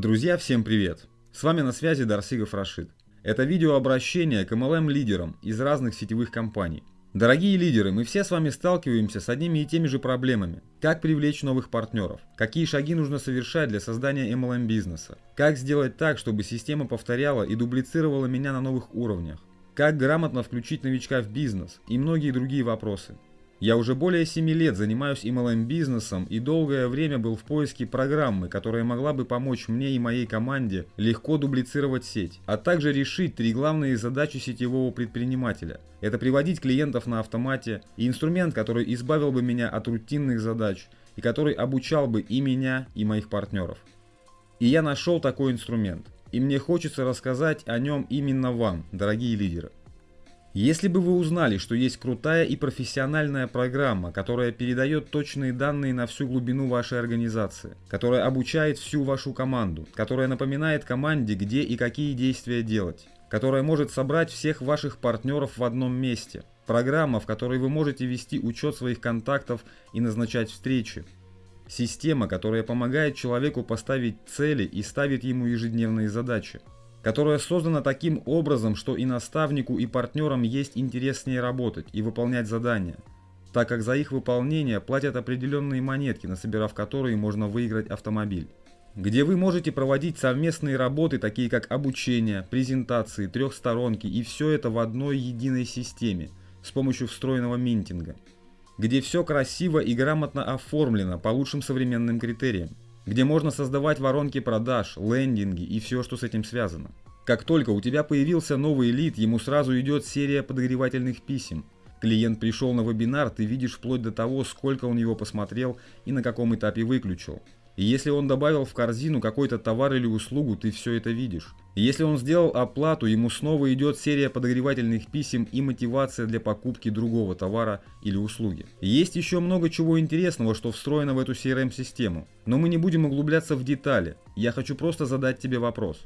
Друзья, всем привет! С вами на связи Дарсигов Рашид. Это видеообращение к MLM-лидерам из разных сетевых компаний. Дорогие лидеры, мы все с вами сталкиваемся с одними и теми же проблемами. Как привлечь новых партнеров? Какие шаги нужно совершать для создания MLM-бизнеса? Как сделать так, чтобы система повторяла и дублицировала меня на новых уровнях? Как грамотно включить новичка в бизнес? И многие другие вопросы. Я уже более 7 лет занимаюсь MLM-бизнесом и долгое время был в поиске программы, которая могла бы помочь мне и моей команде легко дублицировать сеть, а также решить три главные задачи сетевого предпринимателя. Это приводить клиентов на автомате и инструмент, который избавил бы меня от рутинных задач и который обучал бы и меня, и моих партнеров. И я нашел такой инструмент. И мне хочется рассказать о нем именно вам, дорогие лидеры. Если бы вы узнали, что есть крутая и профессиональная программа, которая передает точные данные на всю глубину вашей организации, которая обучает всю вашу команду, которая напоминает команде, где и какие действия делать, которая может собрать всех ваших партнеров в одном месте, программа, в которой вы можете вести учет своих контактов и назначать встречи, система, которая помогает человеку поставить цели и ставит ему ежедневные задачи, которая создана таким образом, что и наставнику, и партнерам есть интерес с ней работать и выполнять задания, так как за их выполнение платят определенные монетки, насобирав которые можно выиграть автомобиль. Где вы можете проводить совместные работы, такие как обучение, презентации, трехсторонки и все это в одной единой системе с помощью встроенного минтинга. Где все красиво и грамотно оформлено по лучшим современным критериям где можно создавать воронки продаж, лендинги и все, что с этим связано. Как только у тебя появился новый лид, ему сразу идет серия подогревательных писем. Клиент пришел на вебинар, ты видишь вплоть до того, сколько он его посмотрел и на каком этапе выключил. И если он добавил в корзину какой-то товар или услугу, ты все это видишь. И если он сделал оплату, ему снова идет серия подогревательных писем и мотивация для покупки другого товара или услуги. Есть еще много чего интересного, что встроено в эту CRM-систему. Но мы не будем углубляться в детали. Я хочу просто задать тебе вопрос.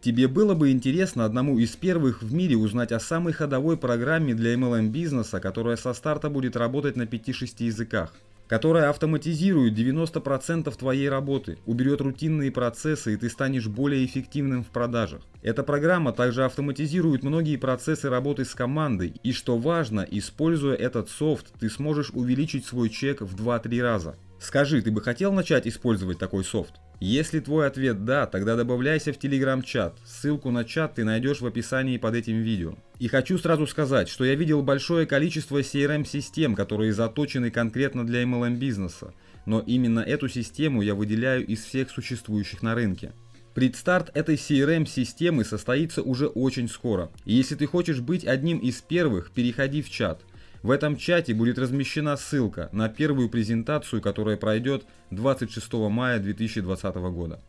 Тебе было бы интересно одному из первых в мире узнать о самой ходовой программе для MLM бизнеса, которая со старта будет работать на 5-6 языках которая автоматизирует 90% твоей работы, уберет рутинные процессы и ты станешь более эффективным в продажах. Эта программа также автоматизирует многие процессы работы с командой и что важно, используя этот софт, ты сможешь увеличить свой чек в 2-3 раза. Скажи, ты бы хотел начать использовать такой софт? Если твой ответ «да», тогда добавляйся в телеграм-чат. Ссылку на чат ты найдешь в описании под этим видео. И хочу сразу сказать, что я видел большое количество CRM-систем, которые заточены конкретно для MLM-бизнеса. Но именно эту систему я выделяю из всех существующих на рынке. Предстарт этой CRM-системы состоится уже очень скоро. И если ты хочешь быть одним из первых, переходи в чат. В этом чате будет размещена ссылка на первую презентацию, которая пройдет 26 мая 2020 года.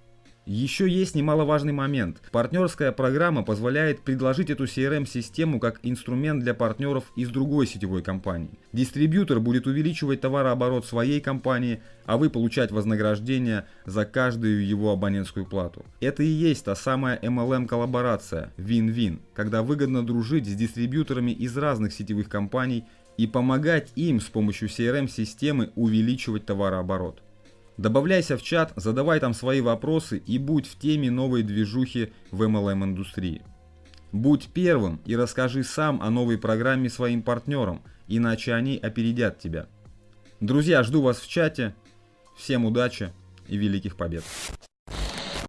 Еще есть немаловажный момент. Партнерская программа позволяет предложить эту CRM-систему как инструмент для партнеров из другой сетевой компании. Дистрибьютор будет увеличивать товарооборот своей компании, а вы получать вознаграждение за каждую его абонентскую плату. Это и есть та самая MLM-коллаборация, win-win, когда выгодно дружить с дистрибьюторами из разных сетевых компаний и помогать им с помощью CRM-системы увеличивать товарооборот. Добавляйся в чат, задавай там свои вопросы и будь в теме новой движухи в MLM индустрии. Будь первым и расскажи сам о новой программе своим партнерам, иначе они опередят тебя. Друзья, жду вас в чате. Всем удачи и великих побед!